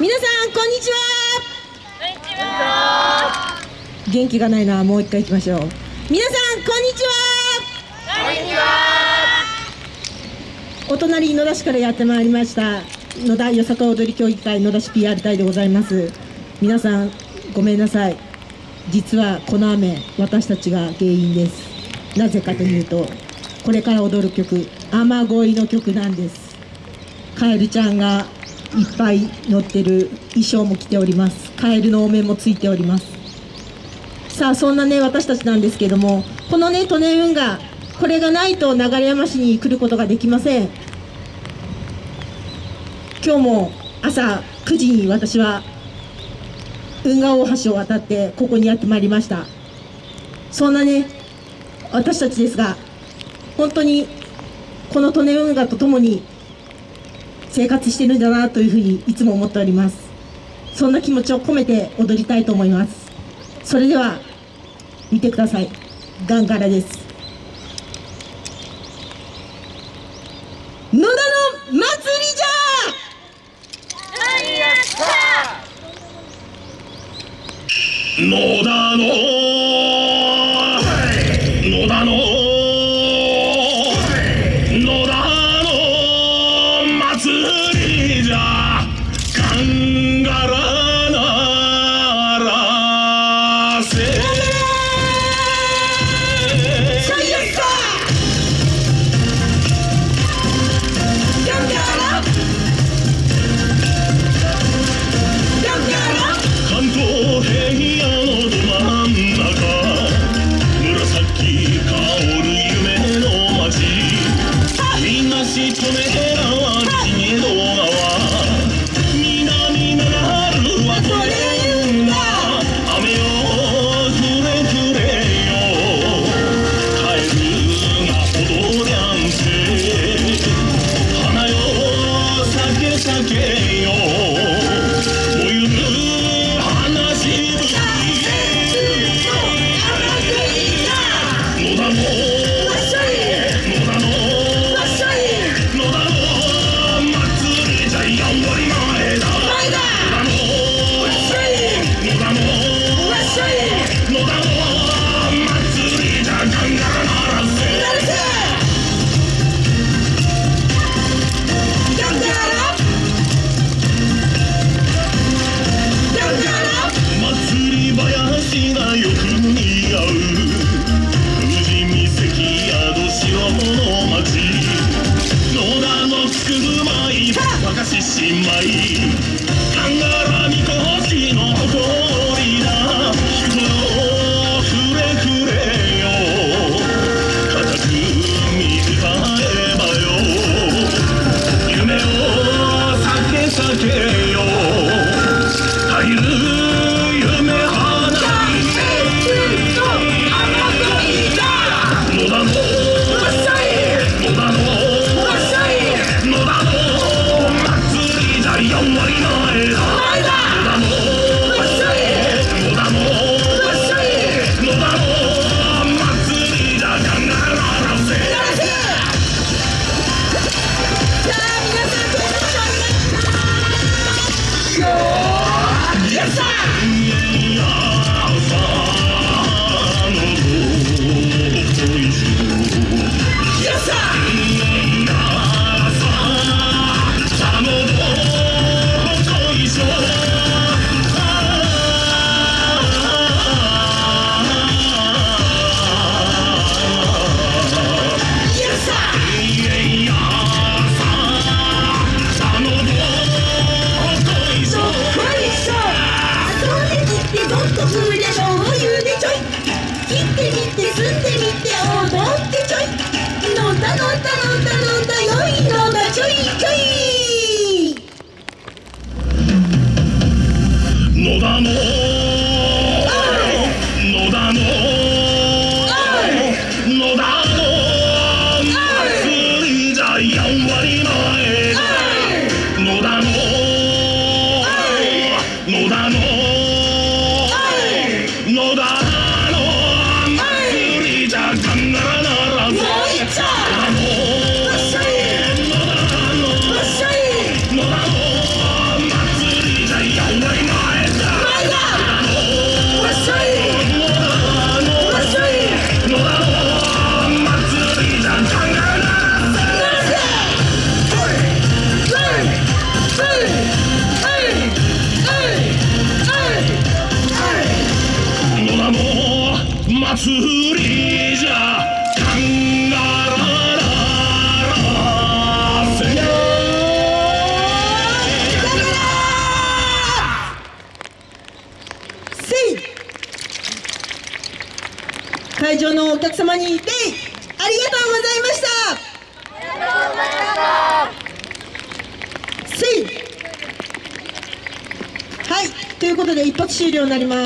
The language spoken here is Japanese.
皆さんこんにちは。こんにちは元気がないなもう一回行きましょう。皆さんこんにちは。こんにちは。お隣野田市からやってまいりました野田よさか踊り協議会野田市 PR 隊でございます。皆さんごめんなさい。実はこの雨私たちが原因です。なぜかというとこれから踊る曲雨乞いの曲なんです。カエルちゃんがいっぱい乗ってる衣装も着ております。カエルのお面もついております。さあそんなね私たちなんですけどもこのね利根運河これがないと流山市に来ることができません。今日も朝9時に私は運河大橋を渡ってここにやってまいりました。そんなね私たちですが本当にこの利根運河とともに生活してるんだなというふうにいつも思っております。そんな気持ちを込めて踊りたいと思います。それでは見てください。ガンガラです。野田の祭りじゃ！野田のし野田の祭りじゃカンガラララせせい会場のお客様に礼ありがとうございましたせいはいということで一発終了になります。